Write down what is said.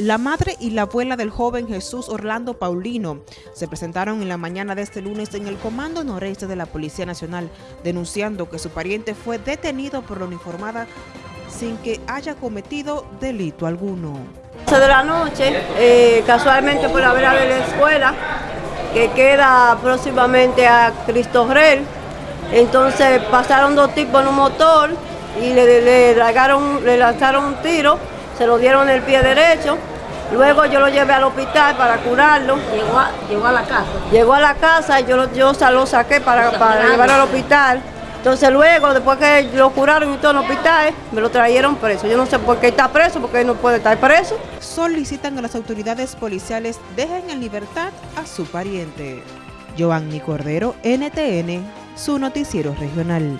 La madre y la abuela del joven Jesús Orlando Paulino se presentaron en la mañana de este lunes en el Comando Noreste de la Policía Nacional, denunciando que su pariente fue detenido por la uniformada sin que haya cometido delito alguno. de la noche, eh, casualmente por la vera de la escuela, que queda próximamente a Cristo Rey, entonces pasaron dos tipos en un motor y le, le, le lanzaron un tiro se lo dieron en el pie derecho. Luego yo lo llevé al hospital para curarlo. Llegó a, llegó a la casa. Llegó a la casa y yo, lo, yo lo saqué para, para llevarlo al hospital. Entonces luego, después que lo curaron y todo en el hospital, me lo trajeron preso. Yo no sé por qué está preso, porque él no puede estar preso. Solicitan a las autoridades policiales dejen en libertad a su pariente. Giovanni Cordero, NTN, su noticiero regional.